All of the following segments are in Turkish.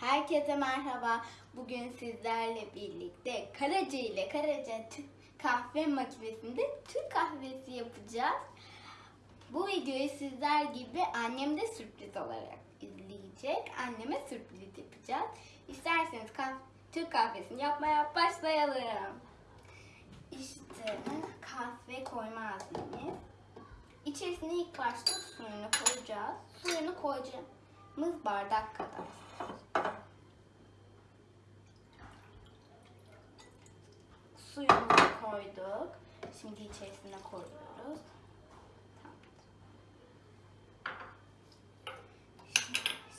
Herkese merhaba. Bugün sizlerle birlikte Karaca ile Karaca Türk kahve makinesinde Türk kahvesi yapacağız. Bu videoyu sizler gibi annem de sürpriz olarak izleyecek. Anneme sürpriz yapacağız. İsterseniz kah- Türk kahvesini yapmaya başlayalım. İşte kahve koyma azmimiz. İçerisine ilk başta suyunu koyacağız. Suyunu koyacağımız bardak kadar. Suyumuzu koyduk. Şimdi içerisine koyuyoruz.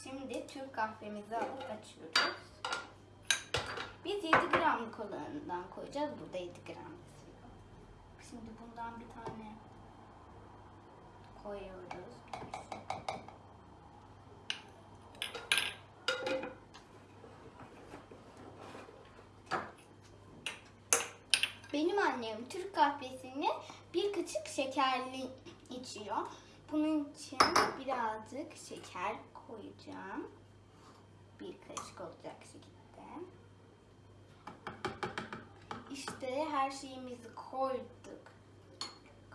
Şimdi Türk kahvemizi alıp açıyoruz. Biz 7 gramlık olanından koyacağız. Burada 7 gram. Şimdi bundan bir tane koyuyoruz. Benim annem Türk kahvesini bir kaşık şekerli içiyor. Bunun için birazcık şeker koyacağım. Bir kaşık olacak şekilde. İşte her şeyimizi koyduk.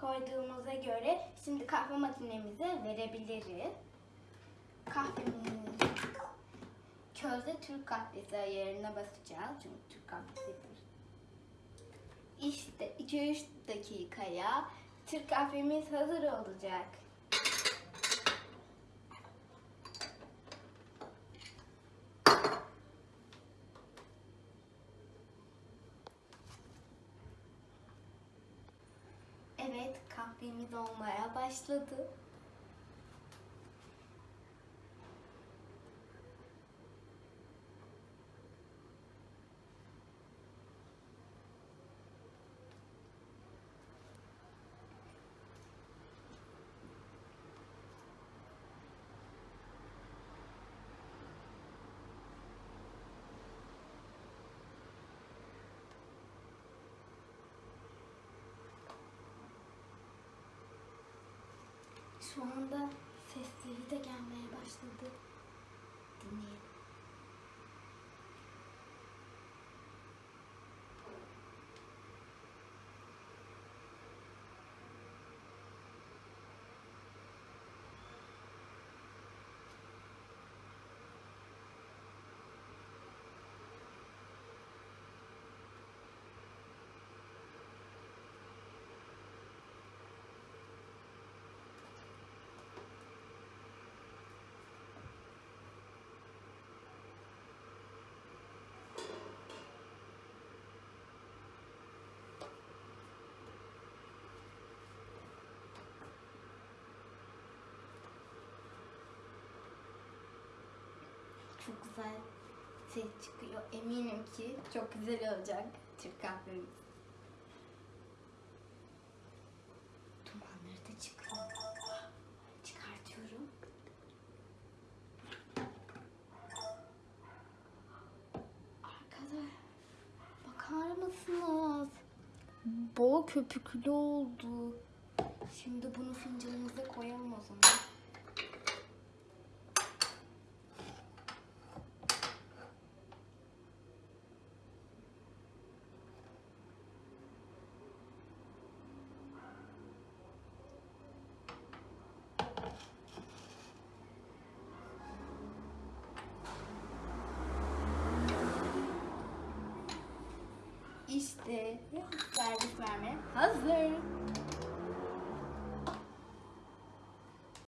Koyduğumuza göre şimdi kahve makinemize verebiliriz. Kahvemizi közde Türk kahvesi ayarına basacağız. Çünkü Türk kahvesi 2-3 dakikaya Türk kahvemiz hazır olacak. Evet, kahvemiz olmaya başladı. Anda sesleri de gelmeye başladı. Çok güzel ses çıkıyor. Eminim ki çok güzel olacak Türk kahvemiz. Dumanları da çıkıyor. Çıkartıyorum. Arkadaşlar bakar mısınız? Bol köpüklü oldu. Şimdi bunu fincanımıza koyalım İşte servis vermeye hazır.